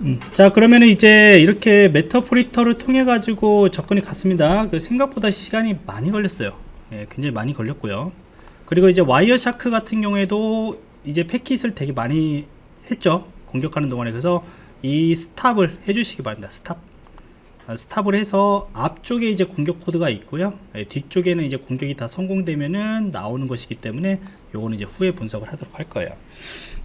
음, 자 그러면 이제 이렇게 메터프리터를 통해 가지고 접근이 갔습니다. 그 생각보다 시간이 많이 걸렸어요. 예, 굉장히 많이 걸렸고요. 그리고 이제 와이어샤크 같은 경우에도 이제 패킷을 되게 많이 했죠. 공격하는 동안에. 그래서 이 스탑을 해주시기 바랍니다. 스탑. 아, 스탑을 해서 앞쪽에 이제 공격 코드가 있고요. 예, 뒤쪽에는 이제 공격이 다 성공되면은 나오는 것이기 때문에 요거는 이제 후에 분석을 하도록 할 거예요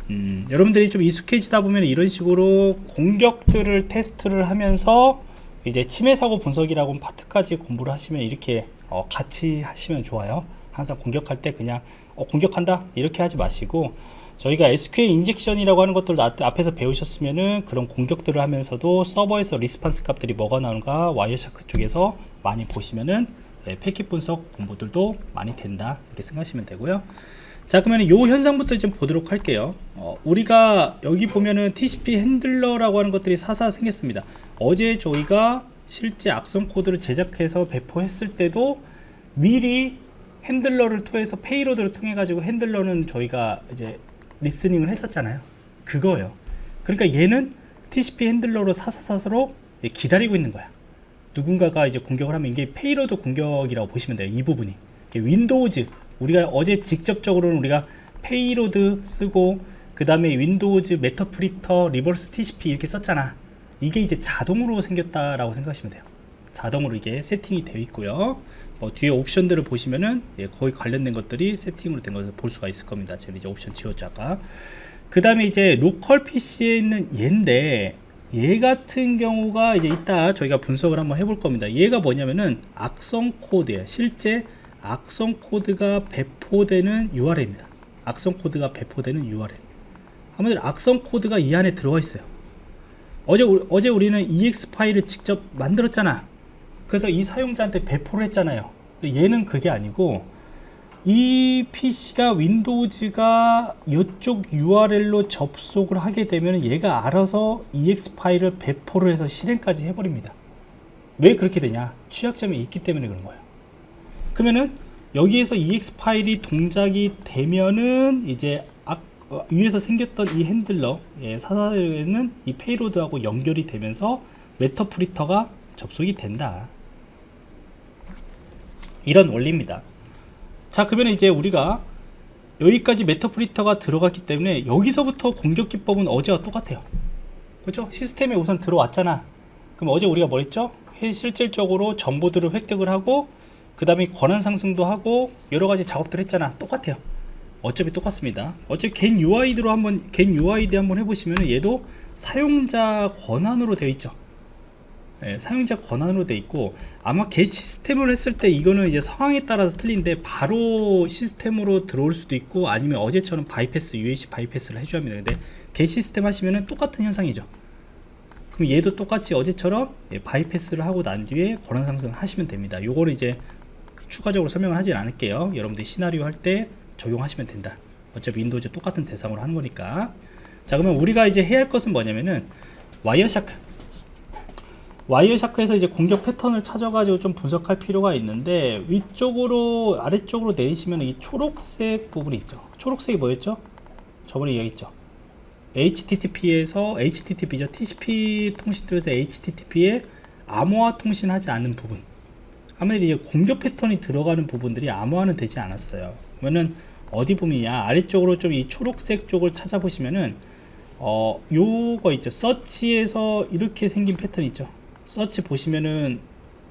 음, 여러분들이 좀 익숙해지다 보면 이런 식으로 공격들을 테스트를 하면서 이제 침해 사고 분석이라고 파트까지 공부를 하시면 이렇게 어, 같이 하시면 좋아요. 항상 공격할 때 그냥 어, 공격한다 이렇게 하지 마시고 저희가 SQL 인젝션이라고 하는 것들 앞에서 배우셨으면은 그런 공격들을 하면서도 서버에서 리스판스 값들이 뭐가 나오는가 와이어샤크 쪽에서 많이 보시면은 네, 패킷 분석 공부들도 많이 된다 이렇게 생각하시면 되고요 자 그러면 요 현상부터 좀 보도록 할게요. 어, 우리가 여기 보면은 TCP 핸들러라고 하는 것들이 사사 생겼습니다. 어제 저희가 실제 악성 코드를 제작해서 배포했을 때도 미리 핸들러를 통해서 페이로드를 통해 가지고 핸들러는 저희가 이제 리스닝을 했었잖아요. 그거예요. 그러니까 얘는 TCP 핸들러로 사사사사로 기다리고 있는 거야. 누군가가 이제 공격을 하면 이게 페이로드 공격이라고 보시면 돼요 이 부분이. 윈도우즈 우리가 어제 직접적으로는 우리가 페이로드 쓰고 그 다음에 윈도우즈 메터프리터 리버스 TCP 이렇게 썼잖아. 이게 이제 자동으로 생겼다라고 생각하시면 돼요. 자동으로 이게 세팅이 되어 있고요. 뭐 뒤에 옵션들을 보시면은 예, 거기 관련된 것들이 세팅으로 된 것을 볼 수가 있을 겁니다. 제가 이제 옵션 지웠죠 아까. 그 다음에 이제 로컬 PC에 있는 얘인데 얘 같은 경우가 이제 이따 저희가 분석을 한번 해볼 겁니다. 얘가 뭐냐면은 악성 코드예요. 실제 악성 코드가 배포되는 URL입니다. 악성 코드가 배포되는 URL. 아무튼 악성 코드가 이 안에 들어가 있어요. 어제 어제 우리는 EX 파일을 직접 만들었잖아. 그래서 이 사용자한테 배포를 했잖아요. 얘는 그게 아니고 이 PC가 윈도우즈가 이쪽 URL로 접속을 하게 되면 얘가 알아서 EX 파일을 배포를 해서 실행까지 해버립니다. 왜 그렇게 되냐? 취약점이 있기 때문에 그런 거예요. 그러면은 여기에서 ex 파일이 동작이 되면은 이제 어, 위에서 생겼던 이 핸들러 예, 사사에는 이 페이로드하고 연결이 되면서 메터프리터가 접속이 된다. 이런 원리입니다. 자 그러면 이제 우리가 여기까지 메터 프리터가 들어갔기 때문에 여기서부터 공격 기법은 어제와 똑같아요. 그렇죠? 시스템에 우선 들어왔잖아. 그럼 어제 우리가 뭐 했죠? 실질적으로 정보들을 획득을 하고 그 다음에 권한 상승도 하고 여러가지 작업들 했잖아. 똑같아요. 어차피 똑같습니다. 어차피 겐 UID로 한번 겐 UID 한번 해보시면 얘도 사용자 권한으로 되어 있죠. 네, 사용자 권한으로 되어 있고 아마 겟 시스템을 했을 때 이거는 이제 상황에 따라서 틀린데 바로 시스템으로 들어올 수도 있고 아니면 어제처럼 바이패스 UAC 바이패스를 해줘야 합니다. 근데 겟 시스템 하시면 똑같은 현상이죠. 그럼 얘도 똑같이 어제처럼 예, 바이패스를 하고 난 뒤에 권한 상승을 하시면 됩니다. 요거를 이제 추가적으로 설명을 하진 않을게요. 여러분들이 시나리오 할 때 적용하시면 된다. 어차피 윈도우즈 똑같은 대상으로 하는 거니까. 자 그러면 우리가 이제 해야 할 것은 뭐냐면은 와이어샤크. 와이어샤크에서 이제 공격 패턴을 찾아가지고 좀 분석할 필요가 있는데 위쪽으로 아래쪽으로 내리시면 이 초록색 부분이 있죠. 초록색이 뭐였죠? 저번에 얘기했죠. HTTP에서 HTTP죠. TCP 통신도에서 HTTP에 암호화 통신하지 않는 부분 아무래도 이제 공격 패턴이 들어가는 부분들이 암호화는 되지 않았어요. 그러면은 어디 보면야 아래쪽으로 좀 이 초록색 쪽을 찾아보시면은 어 요거 있죠. 서치에서 이렇게 생긴 패턴 있죠. 서치 보시면은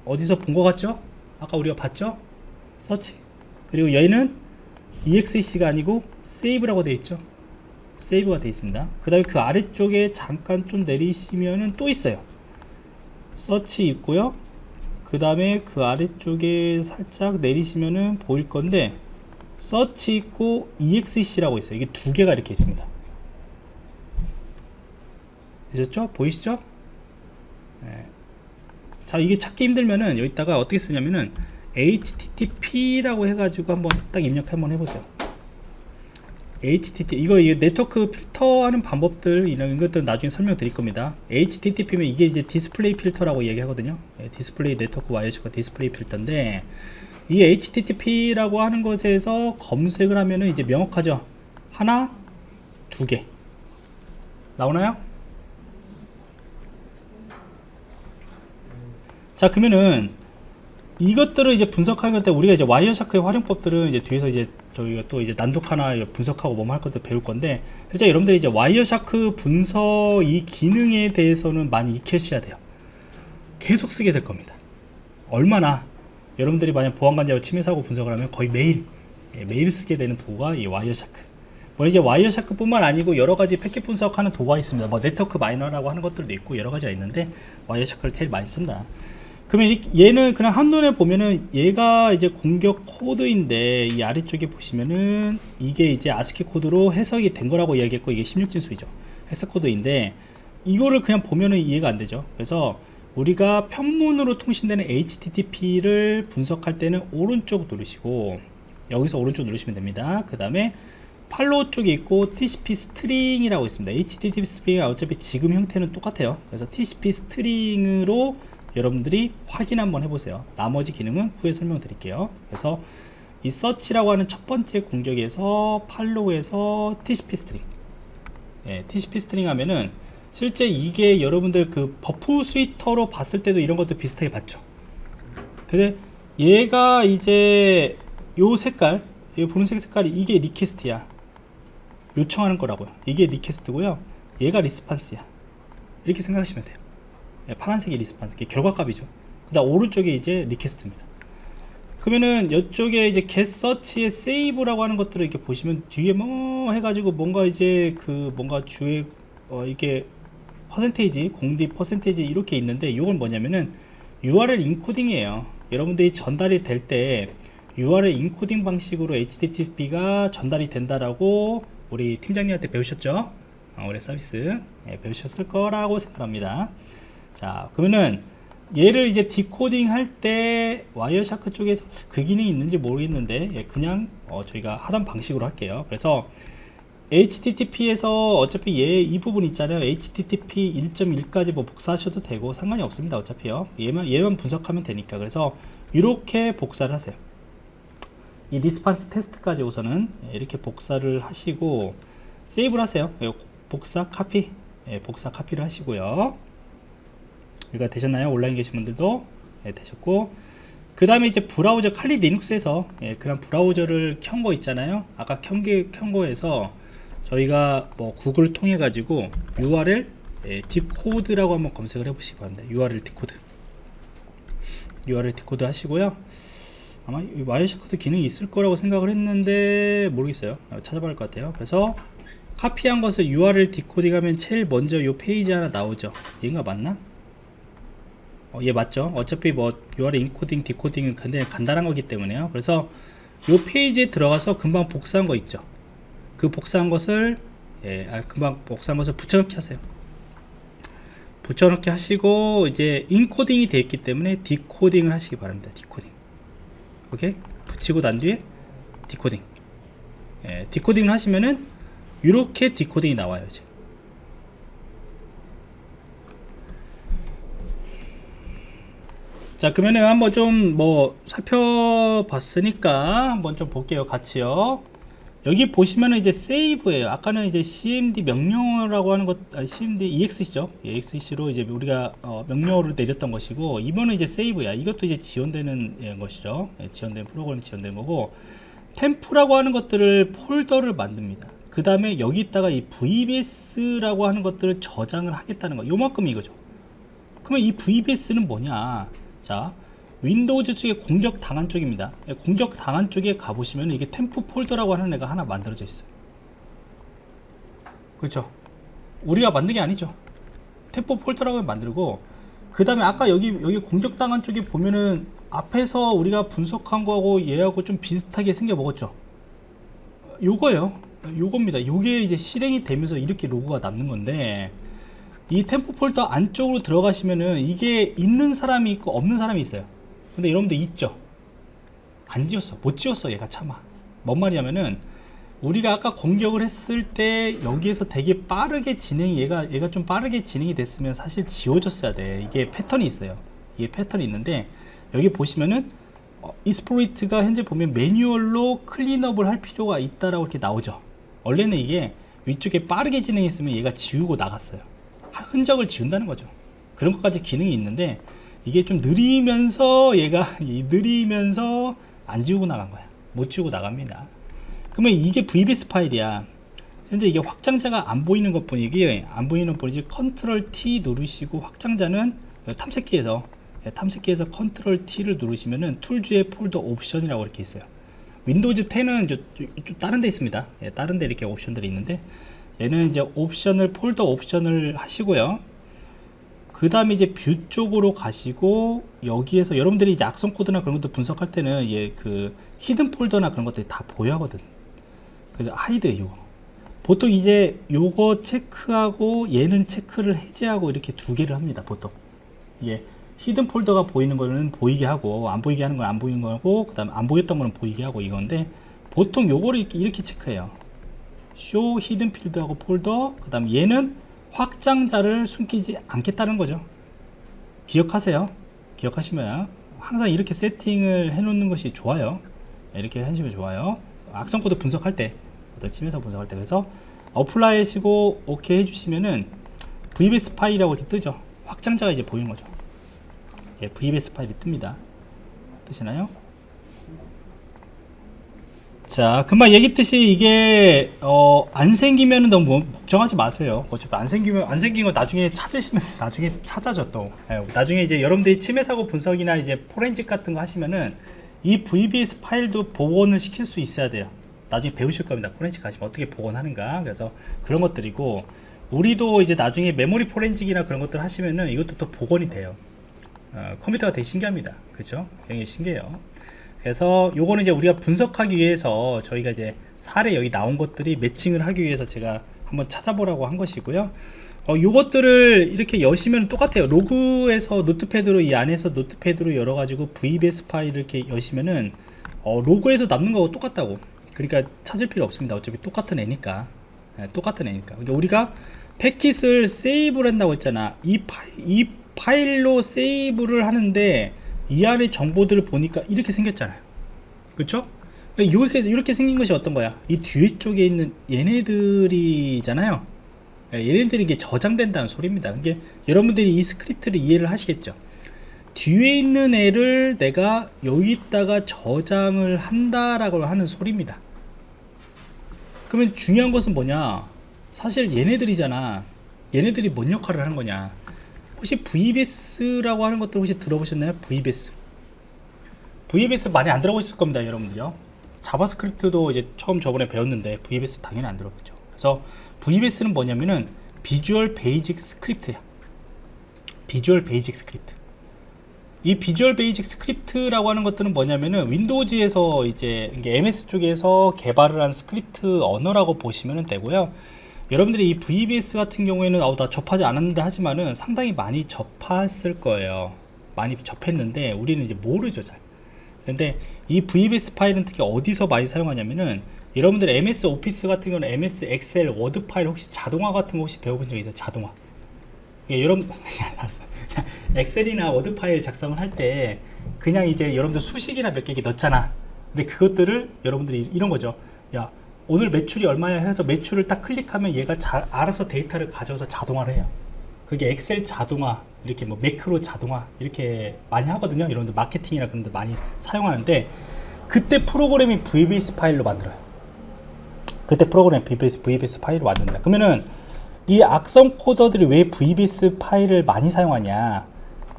어디서 본 것 같죠? 아까 우리가 봤죠? 서치. 그리고 얘는 exec가 아니고 save라고 되어 있죠. 세이브가 되어 있습니다. 그 다음에 그 아래쪽에 잠깐 좀 내리시면은 또 있어요. 서치 있고요 그 다음에 그 아래쪽에 살짝 내리시면은 보일 건데 서치 있고 exec라고 있어요 이게 두 개가 이렇게 있습니다 되셨죠? 보이시죠? 네. 자 이게 찾기 힘들면은 여기다가 어떻게 쓰냐면은 http라고 해가지고 한번 딱 입력 한번 해보세요 HTTP 이거 네트워크 필터하는 방법들 이런 것들 나중에 설명드릴 겁니다. HTTP면 이게 이제 디스플레이 필터라고 얘기하거든요. 예, 디스플레이 네트워크 와이어시가 디스플레이 필터인데 이 HTTP라고 하는 것에서 검색을 하면은 이제 명확하죠? 하나 두 개. 나오나요? 자 그러면은 이것들을 이제 분석하는 때 우리가 이제 와이어샤크의 활용법들은 이제 뒤에서 이제 저희가 또 이제 난독 하나 분석하고 뭐할 것들 배울 건데 실제 여러분들이 이제 와이어샤크 분석 이 기능에 대해서는 많이 익혀셔야 돼요. 계속 쓰게 될 겁니다. 얼마나 여러분들이 만약 보안관제와 침해 사고 분석을 하면 거의 매일 예, 매일 쓰게 되는 도구가 이 와이어샤크. 뭐 이제 와이어샤크 뿐만 아니고 여러 가지 패킷 분석하는 도구가 있습니다. 뭐 네트워크 마이너라고 하는 것들도 있고 여러 가지가 있는데 와이어샤크를 제일 많이 쓴다. 그러면 이- 얘는 그냥 한눈에 보면은 얘가 이제 공격 코드인데 이 아래쪽에 보시면은 이게 이제 아스키 코드로 해석이 된 거라고 이야기했고 이게 16진수이죠. 해석 코드인데 이거를 그냥 보면은 이해가 안 되죠. 그래서 우리가 편문으로 통신되는 HTTP를 분석할 때는 오른쪽 누르시고 여기서 오른쪽 누르시면 됩니다. 그 다음에 팔로우 쪽에 있고 TCP 스트링이라고 있습니다. HTTP 스트링이 어차피 지금 형태는 똑같아요. 그래서 TCP 스트링으로 여러분들이 확인 한번 해보세요. 나머지 기능은 후에 설명드릴게요. 그래서 이 서치라고 하는 첫 번째 공격에서 팔로우에서 TCP 스트링 예, TCP 스트링 하면은 실제 이게 여러분들 그 버프 스위터로 봤을 때도 이런 것도 비슷하게 봤죠. 근데 얘가 이제 요 색깔, 이 분홍색 색깔이 이게 리퀘스트야. 요청하는 거라고요. 이게 리퀘스트고요. 얘가 리스판스야. 이렇게 생각하시면 돼요. 예, 파란색이 리스판스, 결과값이죠. 그 다음 오른쪽에 이제 리퀘스트입니다. 그러면은 이쪽에 이제 get search의 save라고 하는 것들을 이렇게 보시면 뒤에 뭐 해가지고 뭔가 이제 그 뭔가 주에 어 이게 퍼센테이지 공디 퍼센테이지 이렇게 있는데 이건 뭐냐면은 URL 인코딩이에요. 여러분들이 전달이 될 때 URL 인코딩 방식으로 HTTP가 전달이 된다라고 우리 팀장님한테 배우셨죠? 어, 우리 서비스 예, 배우셨을 거라고 생각합니다. 자 그러면은 얘를 이제 디코딩 할 때 와이어샤크 쪽에서 그 기능이 있는지 모르겠는데 예, 그냥 어, 저희가 하던 방식으로 할게요. 그래서 HTTP에서 어차피 얘 이 부분 있잖아요. HTTP 1.1까지 뭐 복사하셔도 되고 상관이 없습니다. 어차피요. 얘만 얘만 분석하면 되니까. 그래서 이렇게 복사를 하세요. 이 리스판스 테스트까지 우선은 이렇게 복사를 하시고 세이브를 하세요. 예, 복사 카피, 예, 복사 카피를 하시고요. 이거 되셨나요? 온라인 계신 분들도? 예, 되셨고. 그 다음에 이제 브라우저 칼리 리눅스에서 예, 그런 브라우저를 켠 거 있잖아요. 아까 켠게 켠 거에서 저희가 뭐 구글 통해 가지고 URL 예, 디코드라고 한번 검색을 해 보시기 바랍니다. URL 디코드. URL 디코드 하시고요. 아마 이 와이어샤크도 기능이 있을 거라고 생각을 했는데 모르겠어요. 어, 찾아봐야 할 것 같아요. 그래서 카피한 것을 URL 디코딩 하면 제일 먼저 이 페이지 하나 나오죠. 얘가 맞나? 어, 얘 맞죠? 어차피 뭐 URL 인코딩, 디코딩은 굉장히 간단한 거기 때문에요. 그래서 이 페이지에 들어가서 금방 복사한 거 있죠. 그 복사한 것을 예, 아, 금방 복사한 것을 붙여넣기 하세요. 붙여넣기 하시고 이제 인코딩이 되어 있기 때문에 디코딩을 하시기 바랍니다. 디코딩. 오케이? 붙이고 난 뒤에 디코딩. 예, 디코딩을 하시면은 이렇게 디코딩이 나와요. 이제. 자 그러면은 한번 좀 뭐 살펴봤으니까 한번 좀 볼게요 같이요. 여기 보시면은 이제 세이브예요. 아까는 이제 cmd 명령어라고 하는 것 아니 cmd exec죠. exec로 이제 우리가 어, 명령어를 내렸던 것이고 이번은 이제 세이브야. 이것도 이제 지원되는 예, 것이죠. 예, 지원된 프로그램 지원된 거고 템프라고 하는 것들을 폴더를 만듭니다. 그 다음에 여기다가 이 vbs라고 하는 것들을 저장을 하겠다는 거. 요만큼 이거죠. 그러면 이 VBS는 뭐냐? 자, 윈도우즈 쪽에 공격 당한 쪽입니다. 예, 공격 당한 쪽에 가보시면 이게 템프 폴더라고 하는 애가 하나 만들어져 있어요. 그렇죠? 우리가 만든 게 아니죠. 템프 폴더라고 만들고 그 다음에 아까 여기 여기 공격 당한 쪽에 보면은 앞에서 우리가 분석한 거하고 얘하고 좀 비슷하게 생겨 먹었죠. 요거예요. 요겁니다. 요게 이제 실행이 되면서 이렇게 로고가 남는 건데 이 템포 폴더 안쪽으로 들어가시면은 이게 있는 사람이 있고 없는 사람이 있어요. 근데 여러분들 있죠? 안 지웠어. 못 지웠어. 얘가 참아. 뭔 말이냐면은 우리가 아까 공격을 했을 때 여기에서 되게 빠르게 진행이 얘가 얘가 좀 빠르게 진행이 됐으면 사실 지워졌어야 돼. 이게 패턴이 있어요. 이게 패턴이 있는데 여기 보시면은 어, 이스프로이트가 현재 보면 매뉴얼로 클린업을 할 필요가 있다라고 이렇게 나오죠. 원래는 이게 위쪽에 빠르게 진행했으면 얘가 지우고 나갔어요. 흔적을 지운다는 거죠. 그런 것까지 기능이 있는데 이게 좀 느리면서 얘가 이 느리면서 안 지우고 나간 거야. 못 지우고 나갑니다. 그러면 이게 VBS 파일이야. 현재 이게 확장자가 안 보이는 것 뿐이기 안 보이는 뿐이지 컨트롤 T 누르시고 확장자는 탐색기에서 예, 탐색기에서 컨트롤 T를 누르시면은 Tools의 폴더 옵션이라고 이렇게 있어요. 윈도우즈 10은 저, 저, 저 다른 데 있습니다. 예, 다른 데 이렇게 옵션들이 있는데 얘는 이제 옵션을 폴더 옵션을 하시고요. 그 다음에 이제 View 쪽으로 가시고 여기에서 여러분들이 이제 악성 코드나 그런 것도 분석할 때는 얘 그 hidden 폴더나 그런 것들이 다 보여 하거든. 그 hide 이거. 보통 이제 요거 체크하고 얘는 체크를 해제하고 이렇게 두 개를 합니다 보통. 예 hidden 폴더가 보이는 거는 보이게 하고 안 보이게 하는 건 안 보이는 거고 그 다음에 안 보였던 거는 보이게 하고 이건데 보통 요거를 이렇게, 이렇게 체크해요 show hidden files하고 폴더 그 다음 얘는 확장자를 숨기지 않겠다는 거죠. 기억하세요. 기억하시면 항상 이렇게 세팅을 해 놓는 것이 좋아요. 이렇게 하시면 좋아요. 악성 코드 분석할 때 어떤 침해사고 분석할 때 그래서 apply 하시고 오케이 해주시면은 VBS 파일이라고 이렇게 뜨죠. 확장자가 이제 보이는 거죠. 예, VBS 파일이 뜹니다. 뜨시나요? 자 금방 얘기했듯이 이게 어, 안 생기면 너무 걱정하지 마세요. 어차피 안 생기면 안 생긴 거 나중에 찾으시면 나중에 찾아져 또. 예, 나중에 이제 여러분들이 침해 사고 분석이나 이제 포렌식 같은 거 하시면은 이 VBS 파일도 복원을 시킬 수 있어야 돼요. 나중에 배우실 겁니다. 포렌식 하시면 어떻게 복원하는가. 그래서 그런 것들이고 우리도 이제 나중에 메모리 포렌식이나 그런 것들 하시면은 이것도 또 복원이 돼요. 어, 컴퓨터가 되게 신기합니다. 그죠? 굉장히 신기해요 그래서 요거는 이제 우리가 분석하기 위해서 저희가 이제 사례 여기 나온 것들이 매칭을 하기 위해서 제가 한번 찾아보라고 한 것이고요. 어, 요것들을 이렇게 여시면 똑같아요. 로그에서 노트패드로 이 안에서 노트패드로 열어가지고 VBS 파일을 이렇게 여시면은 어, 로그에서 남는 거하고 똑같다고. 그러니까 찾을 필요 없습니다. 어차피 똑같은 애니까. 네, 똑같은 애니까. 그러니까 우리가 패킷을 세이브를 한다고 했잖아. 이, 파일, 이 파일로 세이브를 하는데 이 안에 정보들을 보니까 이렇게 생겼잖아요. 그쵸? 이렇게, 이렇게 생긴 것이 어떤 거야? 이 뒤에 쪽에 있는 얘네들이잖아요. 예, 얘네들이 이게 저장된다는 소리입니다. 이게 여러분들이 이 스크립트를 이해를 하시겠죠? 뒤에 있는 애를 내가 여기다가 저장을 한다라고 하는 소리입니다. 그러면 중요한 것은 뭐냐? 사실 얘네들이잖아. 얘네들이 뭔 역할을 하는 거냐 혹시 VBS라고 하는 것들 혹시 들어보셨나요? VBS VBS 많이 안 들어보셨을 겁니다 여러분들요. 자바스크립트도 이제 처음 저번에 배웠는데 VBS 당연히 안 들어봤죠. 그래서 VBS는 뭐냐면은 Visual Basic Script야. Visual Basic Script. 이 Visual Basic Script라고 하는 것들은 뭐냐면은 윈도우즈에서 이제 MS 쪽에서 개발을 한 스크립트 언어라고 보시면 되고요. 여러분들이 이 VBS 같은 경우에는 아우 나 접하지 않았는데 하지만은 상당히 많이 접했을 거예요. 많이 접했는데 우리는 이제 모르죠 잘. 근데 이 VBS 파일은 특히 어디서 많이 사용하냐면은 여러분들 MS Office 같은 경우는 MS Excel Word 파일 혹시 자동화 같은 거 혹시 배워본 적 있어요? 자동화. 예, 여러분 Excel이나 Word 파일 작성을 할 때 그냥 이제 여러분들 수식이나 몇 개 넣잖아 근데 그것들을 여러분들이 이런 거죠 야 오늘 매출이 얼마야 해서 매출을 딱 클릭하면 얘가 자, 알아서 데이터를 가져와서 자동화를 해요. 그게 엑셀 자동화 이렇게 뭐 매크로 자동화 이렇게 많이 하거든요. 여러분들 마케팅이나 그런 데 많이 사용하는데 그때 프로그램이 VBS 파일로 만들어요. 그때 프로그램 VBS, VBS 파일로 만든다. 그러면은 이 악성 코더들이 왜 VBS 파일을 많이 사용하냐?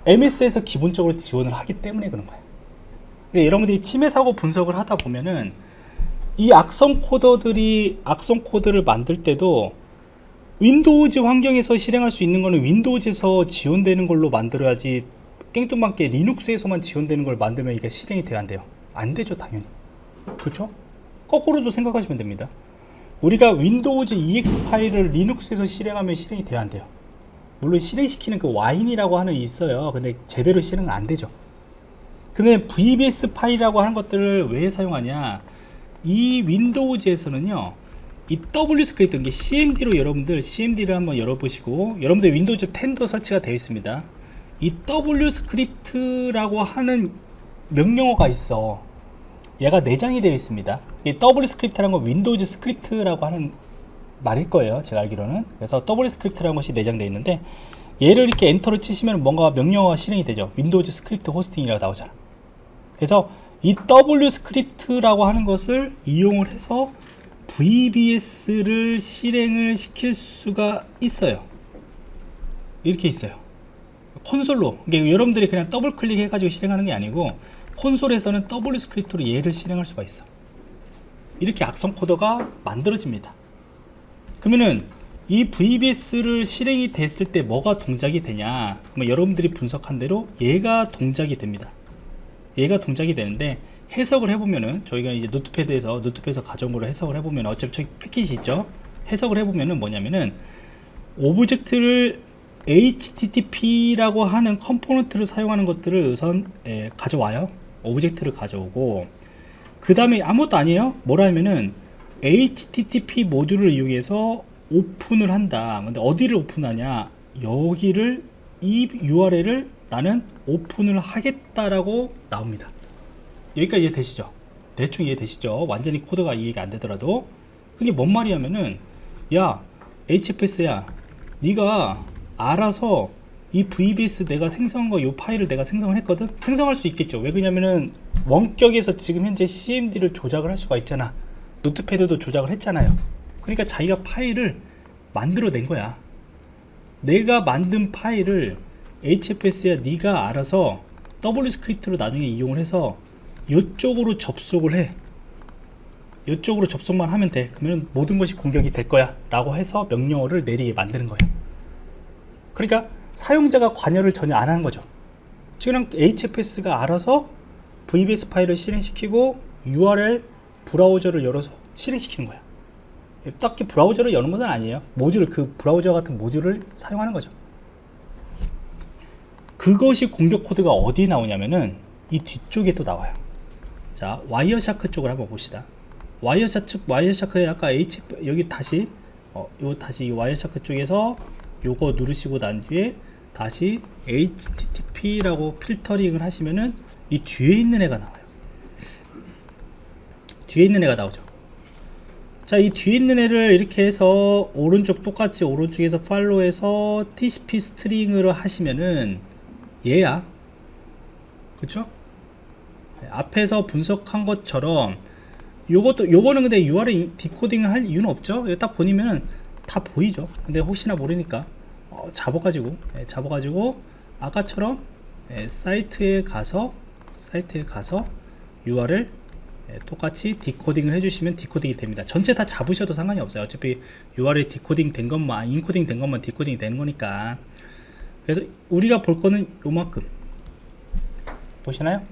MS에서 기본적으로 지원을 하기 때문에 그런 거예요. 그러니까 여러분들이 침해 사고 분석을 하다 보면은 이 악성 코더들이 악성 코드를 만들 때도 Windows 환경에서 실행할 수 있는 거는 Windows에서 지원되는 걸로 만들어야지 깽뚱맞게 Linux에서만 지원되는 걸 만들면 이게 실행이 돼야 안 돼요? 안 되죠 당연히. 그렇죠? 거꾸로도 생각하시면 됩니다. 우리가 윈도우즈 EX 파일을 리눅스에서 실행하면 실행이 돼야 안 돼요? 물론 실행시키는 그 Wine이라고 하는 있어요. 근데 제대로 실행은 안 되죠. 그러면 VBS 파일이라고 하는 것들을 왜 사용하냐 이 Windows에서는요 이 WScript 이게 CMD로 여러분들 CMD를 한번 열어보시고 여러분들 Windows 10도 설치가 되어 있습니다. 이 WScript라고 하는 명령어가 있어. 얘가 내장이 되어 있습니다. 이 WScript라는 건 Windows Script라고 하는 말일 거예요 제가 알기로는. 그래서 WScript라는 것이 내장되어 있는데 얘를 이렇게 엔터를 치시면 뭔가 명령어가 실행이 되죠. Windows Script Hosting이라고 나오잖아. 그래서 이 WScript라고 하는 것을 이용을 해서 VBS를 실행을 시킬 수가 있어요. 이렇게 있어요. 콘솔로. 이게 여러분들이 그냥 더블 클릭해 가지고 실행하는 게 아니고 콘솔에서는 WScript로 얘를 실행할 수가 있어. 이렇게 악성 코드가 만들어집니다. 그러면은 이 VBS를 실행이 됐을 때 뭐가 동작이 되냐? 그러면 여러분들이 분석한 대로 얘가 동작이 됩니다 얘가 동작이 되는데 해석을 해보면은 저희가 이제 Notepad에서 Notepad에서 거로 해석을 해보면 어차피 패킷이 있죠? 해석을 해보면은 뭐냐면은 object를 HTTP라고 하는 component를 사용하는 것들을 우선 에, 가져와요. object를 가져오고. 그 다음에 아무것도 아니에요? 뭐라 하면은 HTTP 모듈을 이용해서 오픈을 한다. 근데 어디를 오픈하냐? 여기를 이 URL을 나는 오픈을 하겠다라고 나옵니다. 여기까지 이해되시죠? 대충 이해되시죠? 완전히 코드가 이해가 안 되더라도. 그게 뭔 말이냐면은 야 HFS야 네가 알아서 이 VBS 내가 생성한 거 이 파일을 내가 생성을 했거든? 생성할 수 있겠죠. 왜 그러냐면은 원격에서 지금 현재 CMD를 조작을 할 수가 있잖아. Notepad도 조작을 했잖아요. 그러니까 자기가 파일을 만들어낸 거야. 내가 만든 파일을 HFS야 네가 알아서 WScript로 나중에 이용을 해서 이쪽으로 접속을 해. 이쪽으로 접속만 하면 돼. 그러면 모든 것이 공격이 될 거야. 라고 해서 명령어를 내리게 만드는 거예요 그러니까 사용자가 관여를 전혀 안 하는 거죠. 지금 HFS가 알아서 VBS 파일을 실행시키고 URL 브라우저를 열어서 실행시키는 거야. 딱히 브라우저를 여는 것은 아니에요. 모듈 그 브라우저 같은 모듈을 사용하는 거죠 그것이 공격 코드가 어디에 나오냐면은 이 뒤쪽에 또 나와요. 자 Wireshark 쪽을 한번 봅시다. 와이어샤크 와이어샤크에 아까 H 여기 다시 어, 요 다시 이 Wireshark 쪽에서 요거 누르시고 난 뒤에 다시 HTTP라고 필터링을 하시면은 이 뒤에 있는 애가 나와요. 뒤에 있는 애가 나오죠. 자 이 뒤에 있는 애를 이렇게 해서 오른쪽 똑같이 오른쪽에서 팔로우해서 TCP 스트링으로 하시면은 얘야. 그쵸? 앞에서 분석한 것처럼 요것도 요거는 근데 URL 디코딩을 할 이유는 없죠. 딱 보니면은 다 보이죠. 근데 혹시나 모르니까. 어, 잡아가지고 예, 잡아가지고 아까처럼 예, 사이트에 가서 사이트에 가서 URL 예, 똑같이 decoding을 해주시면 decoding이 됩니다. 전체 다 잡으셔도 상관이 없어요. 어차피 URL decoding 된 것만 인코딩 된 것만 decoding이 되는 거니까 그래서 우리가 볼 거는 요만큼. 보시나요?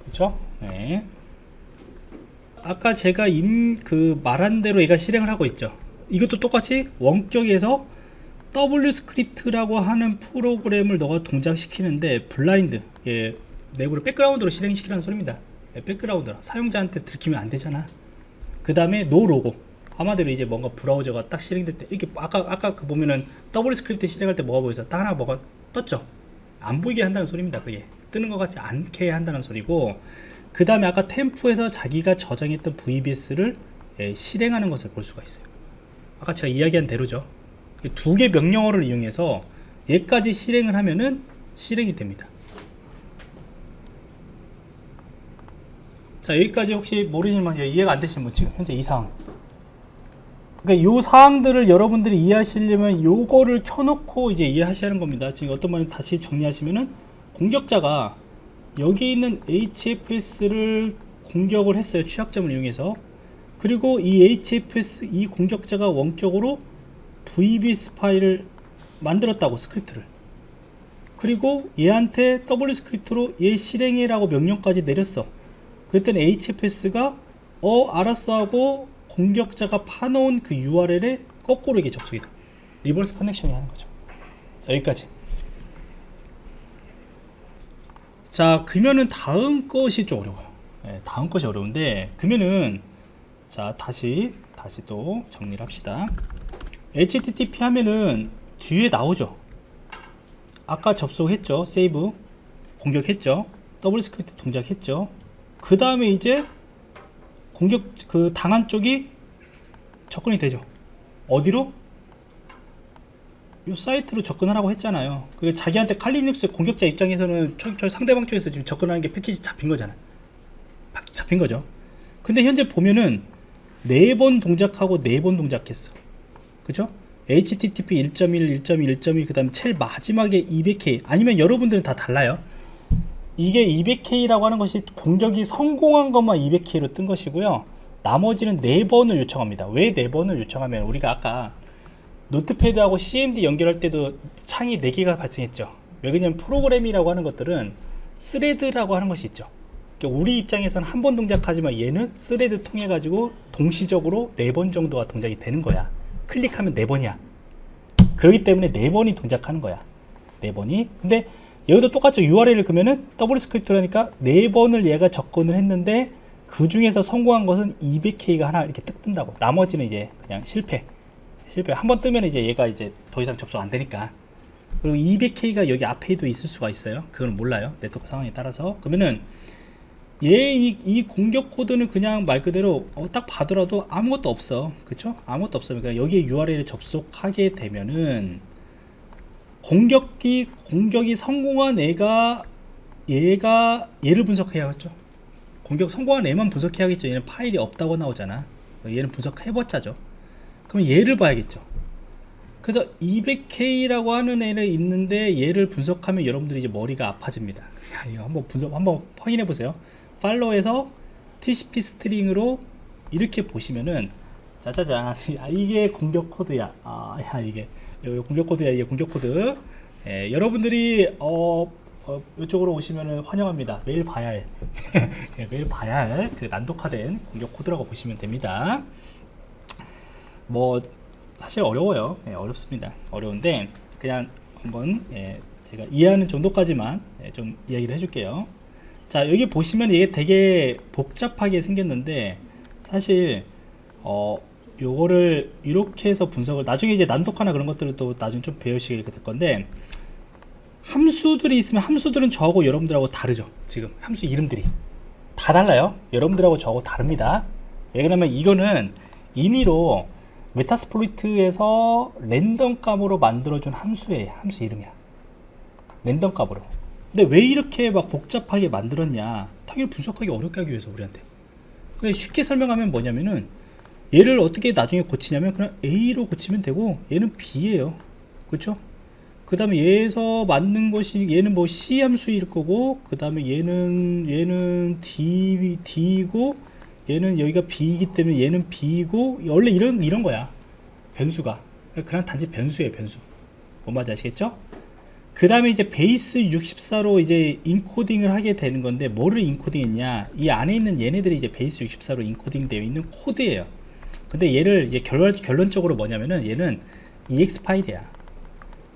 그렇죠 네. 아까 제가 임, 그 말한 대로 얘가 실행을 하고 있죠. 이것도 똑같이 원격에서 WScript라고 하는 프로그램을 너가 동작시키는데 블라인드 예, 내부를 백그라운드로 실행시키라는 소리입니다. 예, 백그라운드로 사용자한테 들키면 안 되잖아. 그 다음에 no logo 말 그대로 이제 뭔가 브라우저가 딱 실행될 때 이렇게 아까 아까 그 보면은 WScript 실행할 때 뭐가 보여서 딱 하나 뭐가 떴죠? 안 보이게 한다는 소리입니다 그게. 뜨는 것 같지 않게 한다는 소리고 그 다음에 아까 템프에서 자기가 저장했던 VBS를 예, 실행하는 것을 볼 수가 있어요. 아까 제가 이야기한 대로죠. 두 개 명령어를 이용해서 얘까지 실행을 하면은 실행이 됩니다. 자 여기까지 혹시 모르시면 예, 이해가 안 되시는 분 지금 현재 이 상황 그러니까 요 사항들을 여러분들이 이해하시려면 요거를 켜놓고 이제 이해하셔야 하는 겁니다. 지금 어떤 말은 다시 정리하시면은 공격자가 여기 있는 HFS를 공격을 했어요. 취약점을 이용해서. 그리고 이 HFS 이 공격자가 원격으로 VBS 파일을 만들었다고 스크립트를. 그리고 얘한테 WScript로 얘 실행해라고 명령까지 내렸어. 그랬더니 HFS가 어 알았어 하고 공격자가 파놓은 그 URL에 거꾸로 이게 접속이 돼 reverse connection이 하는 거죠. 자 여기까지. 자 그러면은 다음 것이 좀 어려워요. 네, 다음 것이 어려운데 그러면은 자 다시 다시 또 정리를 합시다. HTTP 하면은 뒤에 나오죠? 아까 접속했죠? save? 공격했죠? WScript 동작했죠? 그 다음에 이제 공격 그 당한 쪽이 접근이 되죠 어디로 이 사이트로 접근하라고 했잖아요. 그게 자기한테 칼리눅스 공격자 입장에서는 저, 저 상대방 쪽에서 지금 접근하는 게 패키지 잡힌 거잖아. 바- 잡힌 거죠. 근데 현재 보면은 네 번 동작하고 네 번 동작했어. 그죠? HTTP 1.1, 1.1, 1.1, 그 다음에 제일 마지막에 200K. 아니면 여러분들은 다 달라요. 이게 200K라고 하는 것이 공격이 성공한 것만 200K로 뜬 것이고요. 나머지는 네 번을 요청합니다. 왜 네 번을 요청하면 우리가 아까 Notepad하고 CMD 연결할 때도 창이 4개가 발생했죠. 왜 그러냐면 프로그램이라고 하는 것들은 thread라고 하는 것이 있죠. 그러니까 우리 입장에서는 한 번 동작하지만 얘는 thread 통해 가지고 동시적으로 네번 정도가 동작이 되는 거야. 클릭하면 네 번이야. 그렇기 때문에 네 번이 동작하는 거야. 네 번이. 근데 여기도 똑같죠. URL을 그러면은 WScript라니까 네 번을 얘가 접근을 했는데 그 중에서 성공한 것은 200K가 하나 이렇게 뜩 뜬다고. 나머지는 이제 그냥 실패. 실패. 한 번 뜨면 이제 얘가 이제 더 이상 접속 안 되니까. 그리고 200K가 여기 앞에도 있을 수가 있어요. 그건 몰라요. 네트워크 상황에 따라서. 그러면은 얘이 이 공격 코드는 그냥 말 그대로 어, 딱 봐더라도 아무것도 없어. 그쵸? 아무것도 없어. 그러니까 여기에 URL에 접속하게 되면은 공격이 공격이 성공한 애가 얘가 얘를 분석해야겠죠. 공격 성공한 애만 분석해야겠죠. 얘는 파일이 없다고 나오잖아. 얘는 분석해봤자죠. 그럼 얘를 봐야겠죠. 그래서 200 OK라고 하는 애를 있는데 얘를 분석하면 여러분들이 이제 머리가 아파집니다. 야, 이거 한번 분석 한번 확인해 보세요. Follow에서 TCP stream으로 이렇게 보시면은 짜자잔 아, 이게 공격 코드야. 아, 야 이게 여기 공격 코드야. 이게 공격 코드. 예, 여러분들이 어, 어 이쪽으로 오시면은 환영합니다. 매일 봐야 할 예, 매일 봐야 할 그 난독화된 공격 코드라고 보시면 됩니다. 뭐 사실 어려워요. 예, 어렵습니다. 어려운데 그냥 한번 예, 제가 이해하는 정도까지만 예, 좀 이야기를 해줄게요. 자 여기 보시면 이게 되게 복잡하게 생겼는데 사실 어 요거를 이렇게 해서 분석을 나중에 이제 난독화나 그런 것들을 또 나중에 좀 배우시게 될 건데 함수들이 있으면 함수들은 저하고 여러분들하고 다르죠 지금. 함수 이름들이. 다 달라요. 여러분들하고 저하고 다릅니다. 왜 그러면 이거는 임의로 Metasploit에서 랜덤 값으로 만들어준 함수의 함수 이름이야. 랜덤 값으로. 근데 왜 이렇게 막 복잡하게 만들었냐? 당연히 분석하기 어렵게 하기 위해서 우리한테. 쉽게 설명하면 뭐냐면은 얘를 어떻게 나중에 고치냐면 그냥 A로 고치면 되고 얘는 B예요. 그렇죠 그 다음에 얘에서 맞는 것이 얘는 뭐 C 함수일 거고 그 다음에 얘는 얘는 D, D고 얘는 여기가 B이기 때문에 얘는 B고 원래 이런 이런 거야. 변수가. 그냥 단지 변수예요 변수. 뭔 말인지 아시겠죠? 그 다음에 이제 Base64로 이제 encoding을 하게 되는 건데 뭐를 인코딩 했냐? 이 안에 있는 얘네들이 이제 Base64로 encoding 되어 있는 코드예요 근데 얘를 이제 결론, 결론적으로 뭐냐면은 얘는 EX 파일이야.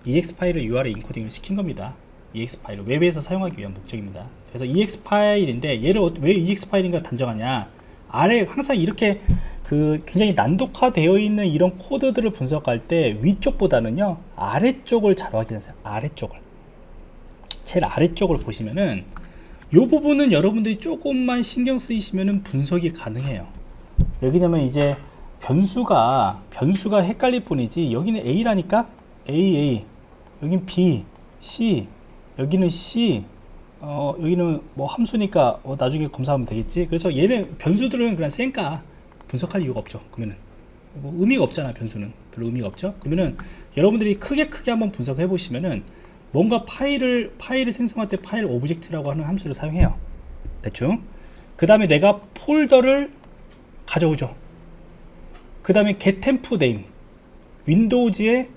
EX 파일을 UR에 인코딩을 시킨 겁니다. EX 파일을 웹에서 사용하기 위한 목적입니다. 그래서 EX 파일인데 얘를 어- 왜 EX 파일인가 단정하냐? 아래 항상 이렇게 그 굉장히 난독화되어 있는 이런 코드들을 분석할 때 위쪽보다는요 아래쪽을 잘 확인하세요. 아래쪽을. 제일 아래쪽을 보시면은 이 부분은 여러분들이 조금만 신경 쓰이시면은 분석이 가능해요. 여기냐면 이제 변수가 변수가 헷갈릴 뿐이지 여기는 A라니까? A A. 여긴 B C. 여기는 C. 어 여기는 뭐 함수니까 어, 나중에 검사하면 되겠지? 그래서 얘는 변수들은 그냥 쌩까. 분석할 이유가 없죠 그러면은. 뭐 의미가 없잖아 변수는. 별로 의미가 없죠? 그러면은 여러분들이 크게 크게 한번 분석해 보시면은 뭔가 파일을 파일을 생성할 때 file object라고 하는 함수를 사용해요. 대충. 그 다음에 내가 폴더를 가져오죠 그 다음에 get temp name Windows의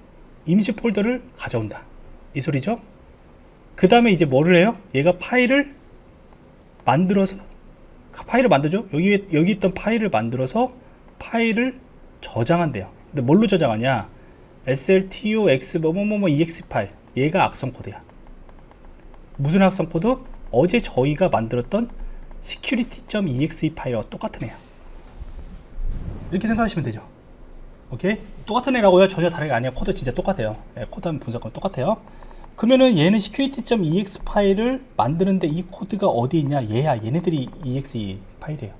임시 폴더를 가져온다. 이 소리죠? 그 다음에 이제 뭐를 해요? 얘가 파일을 만들어서 파일을 만들죠? 여기 여기 있던 파일을 만들어서 파일을 저장한대요. 근데 뭘로 저장하냐? Sltox 뭐뭐뭐 ex 파일. 얘가 악성 코드야. 무슨 악성 코드? 어제 저희가 만들었던 security.exe 파일과 똑같은 애야 이렇게 생각하시면 되죠. 오케이? 똑같은 애라고요? 전혀 다른 게 아니야 코드 진짜 똑같아요. 예, 코드 하면 분석은 똑같아요. 그러면은 얘는 security.ex 파일을 만드는데 이 코드가 어디 있냐? 얘야. 얘네들이 exe 파일이에요.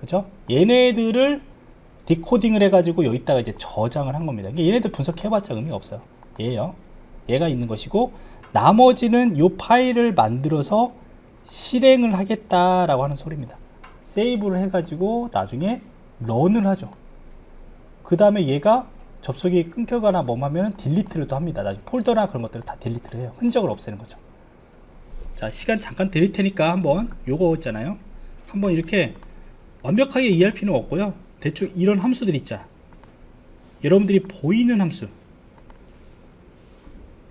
그죠? 얘네들을 decoding을 해가지고 여기다가 이제 저장을 한 겁니다. 얘네들 분석해봤자 의미가 없어요. 얘예요. 얘가 있는 것이고 나머지는 이 파일을 만들어서 실행을 하겠다라고 하는 소리입니다. 세이브를 해가지고 나중에 런을 하죠. 그 다음에 얘가 접속이 끊겨거나 뭐 하면 딜리트를 또 합니다. 나중에 폴더나 그런 것들을 다 딜리트를 해요. 흔적을 없애는 거죠. 자 시간 잠깐 드릴 테니까 한번 요거 있잖아요. 한번 이렇게 완벽하게 이해할 필요는 없고요. 대충 이런 함수들 있자. 여러분들이 보이는 함수.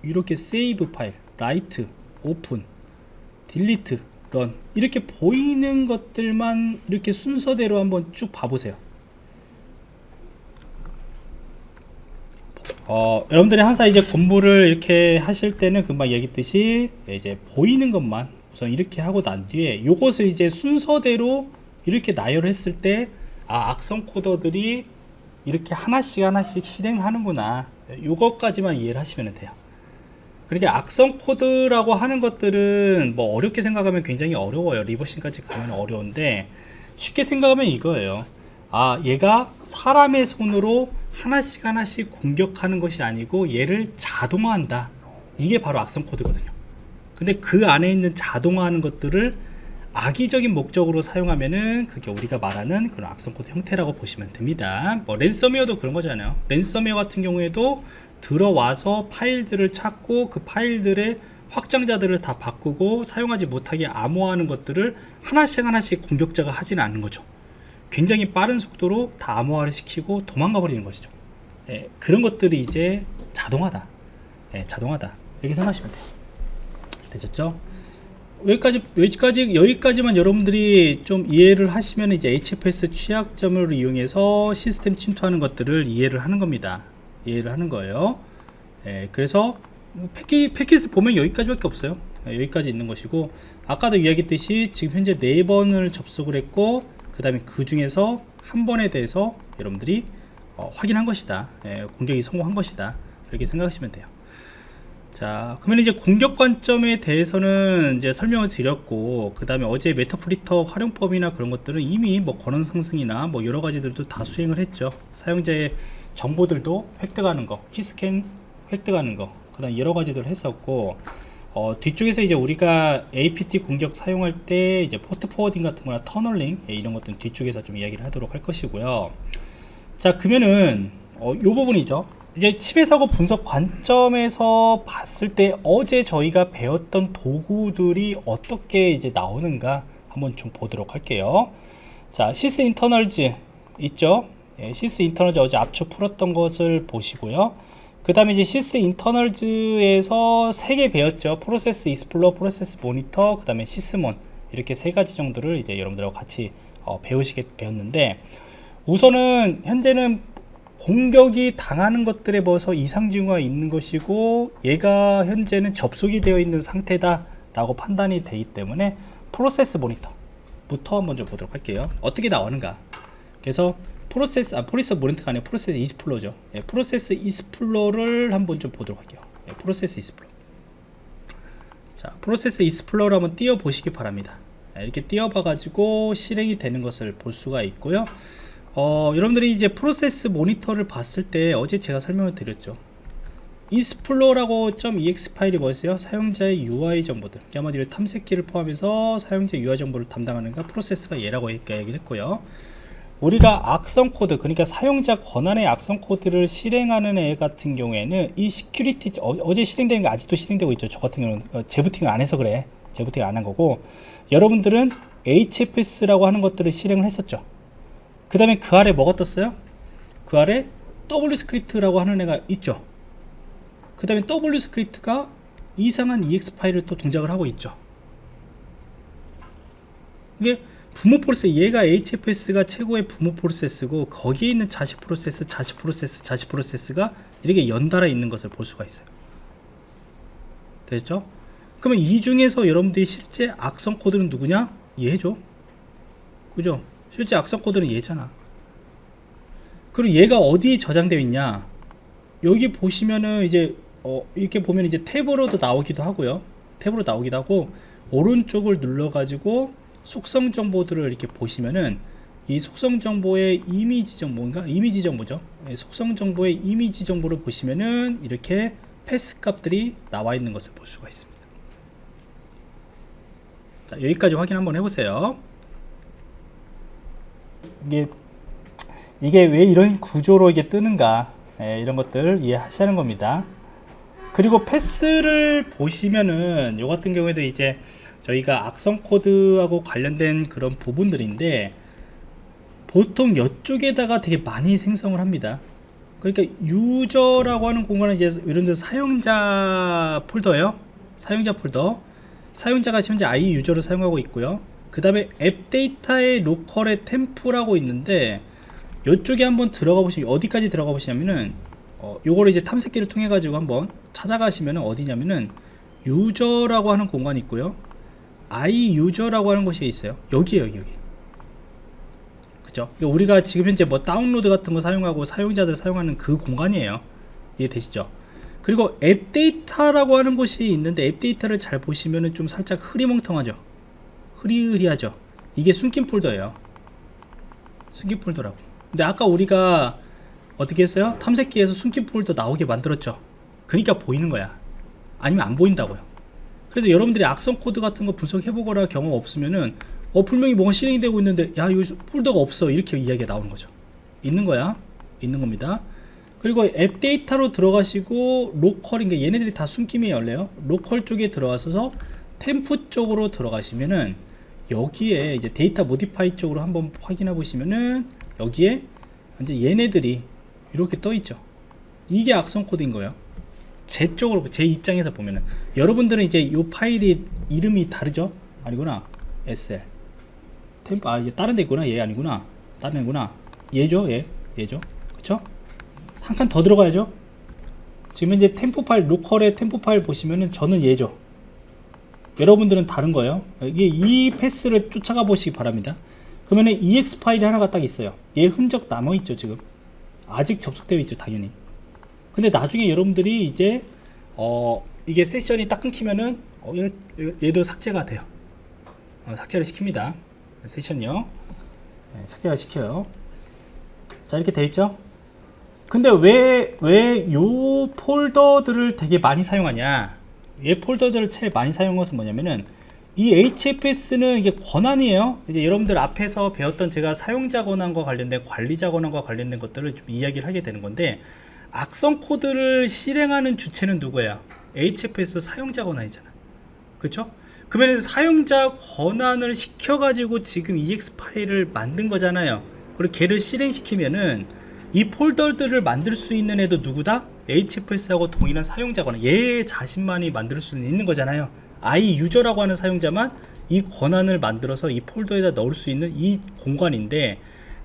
이렇게 save file, write, run 이렇게 보이는 것들만 이렇게 순서대로 한번 쭉 봐보세요. 어, 여러분들이 항상 이제 공부를 이렇게 하실 때는 금방 얘기했듯이 이제 보이는 것만 우선 이렇게 하고 난 뒤에 이것을 이제 순서대로 이렇게 나열을 했을 때 아, 악성 코더들이 이렇게 하나씩 하나씩 실행하는구나. 이것까지만 이해를 하시면 돼요 그러니까 악성 코드라고 하는 것들은 뭐 어렵게 생각하면 굉장히 어려워요. 리버싱까지 가면 어려운데 쉽게 생각하면 이거예요. 아 얘가 사람의 손으로 하나씩 하나씩 공격하는 것이 아니고 얘를 자동화한다. 이게 바로 악성 코드거든요. 근데 그 안에 있는 자동화하는 것들을 악의적인 목적으로 사용하면은 그게 우리가 말하는 그런 악성 코드 형태라고 보시면 됩니다. 뭐 랜섬웨어도 그런 거잖아요. 랜섬웨어 같은 경우에도 들어와서 파일들을 찾고 그 파일들의 확장자들을 다 바꾸고 사용하지 못하게 암호화하는 것들을 하나씩 하나씩 공격자가 하지는 않는 거죠. 굉장히 빠른 속도로 다 암호화를 시키고 도망가 버리는 것이죠. 예, 그런 것들이 이제 자동화다. 예, 자동화다. 이렇게 생각하시면 돼요. 되셨죠? 여기까지 여기까지 여기까지만 여러분들이 좀 이해를 하시면 이제 HFS 취약점을 이용해서 시스템 침투하는 것들을 이해를 하는 겁니다 이해를 하는 거예요. 예, 그래서 패키, 패킷을 보면 여기까지밖에 없어요. 예, 여기까지 있는 것이고 아까도 이야기했듯이 지금 현재 네 번을 접속을 했고 그 다음에 그 중에서 한 번에 대해서 여러분들이 어, 확인한 것이다. 예, 공격이 성공한 것이다. 이렇게 생각하시면 돼요. 자 그러면 이제 공격 관점에 대해서는 이제 설명을 드렸고 그 다음에 어제 Meterpreter 활용법이나 그런 것들은 이미 뭐 권한 상승이나 뭐 여러 가지들도 다 수행을 했죠. 사용자의 정보들도 획득하는 거 keyscan 획득하는 거 그 다음 여러 가지들 했었고 어, 뒤쪽에서 이제 우리가 APT 공격 사용할 때 이제 port forwarding 같은 거나 tunneling 예, 이런 것들은 뒤쪽에서 좀 이야기를 하도록 할 것이고요. 자 그러면은 어, 요 부분이죠. 이제 침해 사고 분석 관점에서 봤을 때 어제 저희가 배웠던 도구들이 어떻게 이제 나오는가 한번 좀 보도록 할게요. 자 Sysinternals 있죠 예, Sysinternals 어제 압축 풀었던 것을 보시고요. 그 다음에 이제 Sysinternals에서 세 개 배웠죠. Process Explorer Process Monitor 그 다음에 Sysmon 이렇게 세 가지 정도를 이제 여러분들하고 같이 어, 배우시게 배웠는데 우선은 현재는 공격이 당하는 것들에 벌써 이상 징후가 있는 것이고 얘가 현재는 접속이 되어 있는 상태다 라고 판단이 되기 때문에 프로세스 모니터부터 좀 보도록 할게요. 어떻게 나오는가. 그래서 프로세스 아 프로세스 모니터가 아니라 프로세스 이스플로죠. 예, 프로세스 이스플로를 한번 좀 보도록 할게요. 예, 프로세스 이스플로. 자 Process Explorer를 한번 띄워 보시기 바랍니다. 예, 이렇게 띄워 봐 가지고 실행이 되는 것을 볼 수가 있고요. 어, 여러분들이 이제 Process Monitor를 봤을 때 어제 제가 설명을 드렸죠. 이스플로라고 .ex 파일이 뭐였어요? 사용자의 UI 정보들. 한마디로 탐색기를 포함해서 사용자 UI 정보를 담당하는가? 프로세스가 얘라고 얘기를 했고요 우리가 악성 코드 그러니까 사용자 권한의 악성 코드를 실행하는 애 같은 경우에는 이 security 어, 제 실행되는 게 아직도 실행되고 있죠. 저 같은 경우는. 어, 재부팅을 안 해서 그래. 재부팅을 안 한 거고. 여러분들은 HFS라고 하는 것들을 실행을 했었죠. 그 다음에 그 아래 뭐가 떴어요? 그 아래 WScript라고 하는 애가 있죠. 그 다음에 WScript가 이상한 EXE 파일을 또 동작을 하고 있죠. 이게 부모 프로세스 얘가 HFS가 최고의 부모 프로세스고 거기에 있는 자식 프로세스 자식 프로세스 자식 프로세스가 이렇게 연달아 있는 것을 볼 수가 있어요 됐죠? 그러면 이 중에서 여러분들이 실제 악성 코드는 누구냐? 얘죠 그죠? 실제 악성 코드는 얘잖아 그리고 얘가 어디에 저장되어 있냐 여기 보시면은 이제 어, 이렇게 보면 이제 탭으로도 나오기도 하고요 탭으로 나오기도 하고 오른쪽을 눌러 가지고 속성 정보들을 이렇게 보시면은 이 속성 정보의 이미지 정보인가 이미지 정보죠 예, 속성 정보의 이미지 정보를 보시면은 이렇게 패스 값들이 나와 있는 것을 볼 수가 있습니다. 자, 여기까지 확인 한번 해보세요. 이게 이게 왜 이런 구조로 이게 뜨는가 예, 이런 것들 이해하시는 겁니다. 그리고 패스를 보시면은 요 같은 경우에도 이제 저희가 악성 코드하고 관련된 그런 부분들인데 보통 이쪽에다가 되게 많이 생성을 합니다. 그러니까 user라고 하는 공간은 이제 이런 데 사용자 폴더예요. 사용자 폴더. 사용자가 현재 IEUser를 사용하고 있고요. 그 다음에 AppData의 Local의 Temp라고 있는데 이쪽에 한번 들어가 보시면 어디까지 들어가 보시냐면은 어, 요거를 이제 탐색기를 통해 가지고 한번 찾아가시면 어디냐면은 user라고 하는 공간이 있고요. IEUser라고 하는 곳이 있어요. 여기에요, 여기. 그죠? 우리가 지금 현재 뭐 다운로드 같은 거 사용하고 사용자들 사용하는 그 공간이에요. 이해되시죠? 그리고 AppData라고 하는 곳이 있는데 AppData를 잘 보시면은 좀 살짝 흐리멍텅하죠. 흐리흐리하죠. 이게 숨긴 폴더예요. 숨긴 폴더라고. 근데 아까 우리가 어떻게 했어요? 탐색기에서 숨긴 폴더 나오게 만들었죠. 그러니까 보이는 거야. 아니면 안 보인다고요. 그래서 여러분들이 악성 코드 같은 거 분석해보거나 경험 없으면은 어 분명히 뭐가 실행이 되고 있는데 야 여기 폴더가 없어 이렇게 이야기가 나오는 거죠. 있는 거야. 있는 겁니다. 그리고 AppData로 들어가시고 Local인 게 얘네들이 다 숨김이 열려요. Local 쪽에 들어가셔서 Temp 쪽으로 들어가시면은 여기에 이제 date modified 쪽으로 한번 확인해 보시면은 여기에 이제 얘네들이 이렇게 떠 있죠. 이게 악성 코드인 거예요. 제 쪽으로 제 입장에서 보면은 여러분들은 이제 이 파일이 이름이 다르죠? 아니구나. SL Temp 아 이게 다른 데 있구나. 얘 아니구나. 다른 애구나. 얘죠. 얘. 얘죠. 그쵸? 한 칸 더 들어가야죠. 지금 이제 Temp 파일 Local의 Temp 파일 보시면은 저는 얘죠. 여러분들은 다른 거예요. 이게 이 path를 쫓아가 보시기 바랍니다. 그러면은 exe 파일이 하나가 딱 있어요. 얘 흔적 남아 있죠, 지금. 아직 접속되어 있죠, 당연히. 근데 나중에 여러분들이 이제 어 이게 세션이 딱 끊기면은 어, 얘, 얘도 삭제가 돼요. 어, 삭제를 시킵니다. 세션이요. 네, 삭제가 시켜요. 자, 이렇게 돼 있죠? 근데 왜, 왜 요 폴더들을 되게 많이 사용하냐? 이 폴더들을 제일 많이 사용한 것은 뭐냐면은 이 HFS는 이게 권한이에요. 이제 여러분들 앞에서 배웠던 제가 사용자 권한과 관련된 관리자 권한과 관련된 것들을 좀 이야기를 하게 되는 건데 악성 코드를 실행하는 주체는 누구야? HFS 사용자 권한이잖아. 그쵸? 그러면 사용자 권한을 시켜가지고 지금 EX 파일을 만든 거잖아요. 그리고 걔를 실행시키면은 이 폴더들을 만들 수 있는 애도 누구다? HFS하고 동일한 사용자 권한. 얘 자신만이 만들 수 있는 거잖아요. i 유저라고 하는 사용자만 이 권한을 만들어서 이 폴더에다 넣을 수 있는 이 공간인데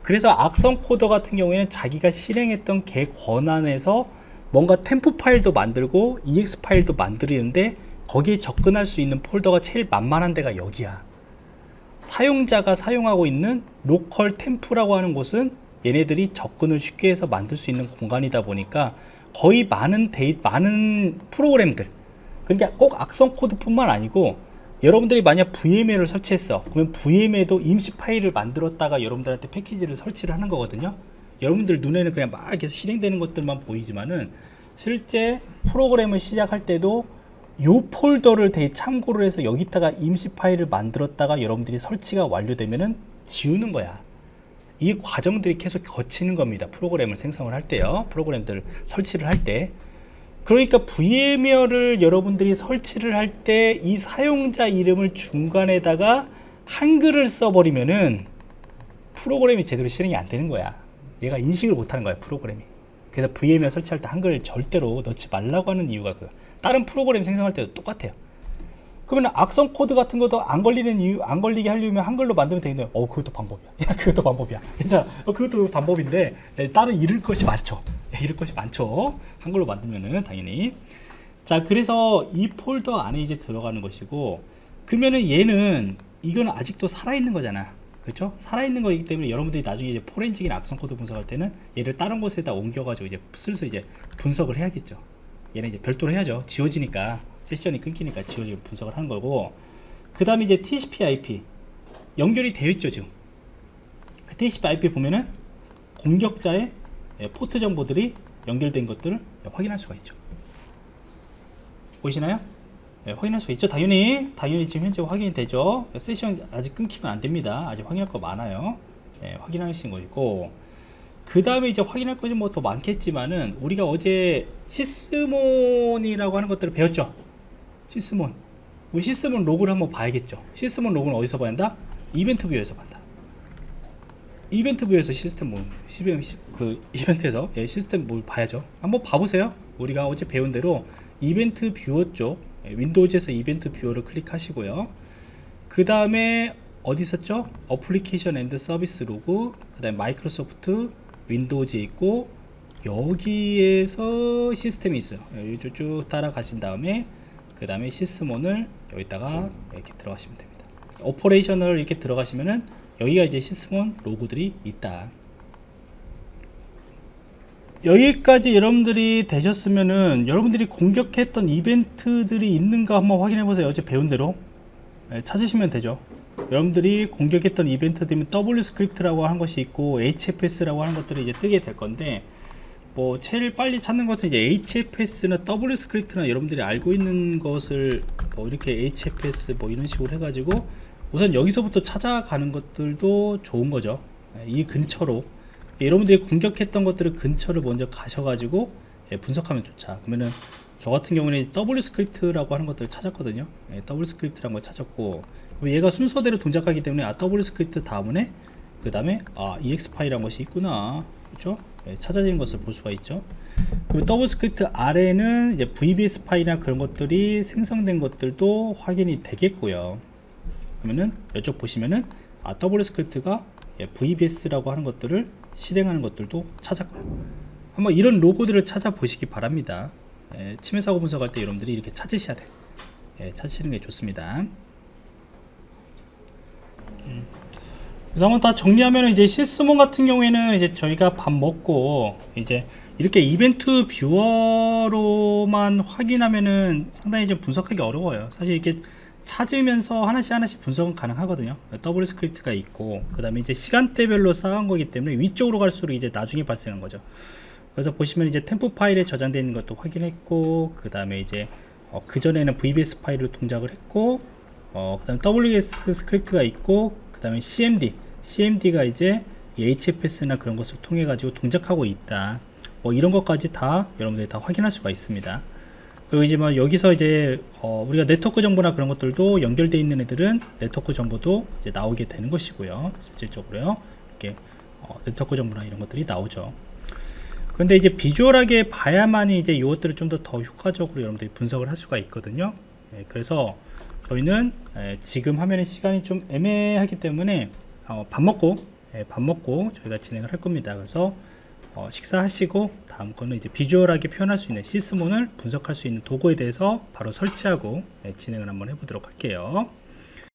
그래서 악성 코드 같은 경우에는 자기가 실행했던 걔 권한에서 뭔가 temp 파일도 만들고 exe 파일도 만들는데 거기에 접근할 수 있는 폴더가 제일 만만한 데가 여기야. 사용자가 사용하고 있는 Local Temp라고 하는 곳은 얘네들이 접근을 쉽게 해서 만들 수 있는 공간이다 보니까 거의 많은 데이 많은 프로그램들. 그러니까 꼭 악성 코드뿐만 아니고 여러분들이 만약 VMware를 설치했어. 그러면 VMware도 임시 파일을 만들었다가 여러분들한테 패키지를 설치를 하는 거거든요. 여러분들 눈에는 그냥 막 이렇게 실행되는 것들만 보이지만은 실제 프로그램을 시작할 때도 요 폴더를 되게 참고를 해서 여기다가 임시 파일을 만들었다가 여러분들이 설치가 완료되면은 지우는 거야. 이 과정들이 계속 거치는 겁니다. 프로그램을 생성을 할 때요. 프로그램들 설치를 할때 그러니까 VMware를 여러분들이 설치를 할 때 이 사용자 이름을 중간에다가 한글을 써버리면은 프로그램이 제대로 실행이 안 되는 거야. 얘가 인식을 못하는 거야 프로그램이. 그래서 VMware 설치할 때 한글 절대로 넣지 말라고 하는 이유가 그 다른 프로그램 생성할 때도 똑같아요 그러면 악성 코드 같은 것도 안 걸리는 이유 안 걸리게 하려면 한글로 만들면 되겠네요. 어 그것도 방법이야. 야 그것도 방법이야. 괜찮아. 어, 그것도 방법인데 네, 다른 잃을 것이 많죠. 네, 잃을 것이 많죠. 한글로 만들면은 당연히. 자 그래서 이 폴더 안에 이제 들어가는 것이고 그러면은 얘는 이건 아직도 살아있는 거잖아. 그렇죠? 살아있는 거이기 때문에 여러분들이 나중에 이제 포렌식이나 악성 코드 분석할 때는 얘를 다른 곳에다 옮겨가지고 이제 슬슬 이제 분석을 해야겠죠. 얘는 이제 별도로 해야죠. 지워지니까 세션이 끊기니까 지워지고 분석을 하는 거고 그 다음에 이제 TCP/IP 연결이 되어 있죠 지금. 그 TCP/IP 보면은 공격자의 예, 포트 정보들이 연결된 것들을 확인할 수가 있죠. 보이시나요? 예, 확인할 수 있죠 당연히 당연히 지금 현재 확인이 되죠 세션 아직 끊기면 안 됩니다 아직 확인할 거 많아요 예, 확인하시는 것이고 그 다음에 이제 확인할 것이 뭐 더 많겠지만은 우리가 어제 Sysmon이라고 하는 것들을 배웠죠 Sysmon. 그럼 Sysmon log를 한번 봐야겠죠. Sysmon log는 어디서 봐야 한다? Event View에서 본다. 이벤트 뷰에서 시스템 뭐 시스템 그 이벤트에서 예, 시스템 뭘 봐야죠. 한번 봐보세요. 우리가 어제 배운 대로 Event Viewer 쪽 예, Windows에서 Event Viewer를 클릭하시고요. 그 다음에 어디 있었죠? Application and Service Log 그 다음에 Microsoft Windows에 있고 여기에서 시스템이 있어요. 여기 쭉 따라가신 다음에 그 다음에 Sysmon을 여기다가 이렇게 들어가시면 됩니다. Operational 이렇게 들어가시면은 여기가 이제 Sysmon log들이 있다. 여기까지 여러분들이 되셨으면은 여러분들이 공격했던 이벤트들이 있는가 한번 확인해 보세요. 어제 배운 대로. 네, 찾으시면 되죠. 여러분들이 공격했던 이벤트들은 WScript라고 하는 것이 있고 HFS라고 하는 것들이 이제 뜨게 될 건데 뭐 제일 빨리 찾는 것은 이제 HFS나 WScript나 여러분들이 알고 있는 것을 뭐 이렇게 HFS 뭐 이런 식으로 해가지고 우선 여기서부터 찾아가는 것들도 좋은 거죠. 예, 이 근처로. 여러분들이 공격했던 것들을 근처를 먼저 가셔가지고 예, 분석하면 좋죠 그러면은 저 같은 경우는 WScript라고 하는 것들을 찾았거든요. 예, WScript라는 걸 찾았고 그럼 얘가 순서대로 동작하기 때문에 아 WScript 다음에 그 다음에 아 EXE 파일이라는 것이 있구나. 그렇죠 예, 찾아진 것을 볼 수가 있죠. 그럼 WScript 아래는 이제 VBS 파일이나 그런 것들이 생성된 것들도 확인이 되겠고요. 그러면은 이쪽 보시면은 아 WScript가 예, VBS라고 하는 것들을 실행하는 것들도 찾았고요 한번 이런 log들을 찾아보시기 바랍니다. 예, 침해 사고 분석할 때 여러분들이 이렇게 찾으셔야 돼. 예, 찾으시는 게 좋습니다. 음. 그래서 한번 다 정리하면 이제 Sysmon 같은 경우에는 이제 저희가 밥 먹고 이제 이렇게 Event Viewer로만 확인하면은 상당히 좀 분석하기 어려워요. 사실 이렇게 찾으면서 하나씩 하나씩 분석은 가능하거든요. WScript가 있고 그 다음에 이제 시간대별로 쌓은 거기 때문에 위쪽으로 갈수록 이제 나중에 발생한 거죠. 그래서 보시면 이제 Temp 파일에 저장되어 있는 것도 확인했고 그 다음에 이제 어, 그 전에는 VBS 파일로 동작을 했고 어, 그 다음에 WScript가 있고 그 다음에 CMD CMD가 이제 HFS나 그런 것을 통해 가지고 동작하고 있다. 뭐 이런 것까지 다 여러분들이 다 확인할 수가 있습니다. 그리고 이제 뭐 여기서 이제 어 우리가 네트워크 정보나 그런 것들도 연결되어 있는 애들은 네트워크 정보도 이제 나오게 되는 것이고요. 실질적으로요. 이렇게 어 네트워크 정보나 이런 것들이 나오죠. 근데 이제 비주얼하게 봐야만이 이제 이것들을 좀 더 더 효과적으로 여러분들이 분석을 할 수가 있거든요. 예, 그래서 저희는 예, 지금 화면의 시간이 좀 애매하기 때문에 어, 밥 먹고 예, 밥 먹고 저희가 진행을 할 겁니다. 그래서 어, 식사하시고 다음 거는 이제 비주얼하게 표현할 수 있는 시스몬을 분석할 수 있는 도구에 대해서 바로 설치하고 예, 진행을 한번 해보도록 할게요